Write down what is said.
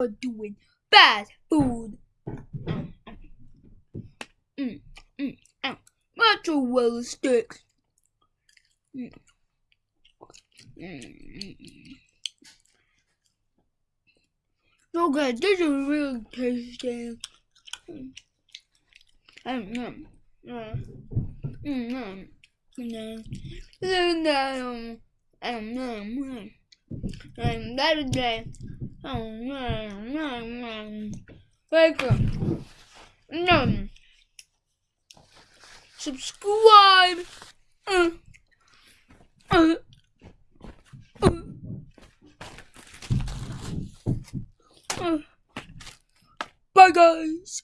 are doing bad food. Mm, mm, mm. Sticks. Mm. Mm, mm. Okay, this is really tasty. Mm. Mm, mm, mm, mm, mm, mm, mm, mm. Is the welcome. No. Subscribe. Bye guys.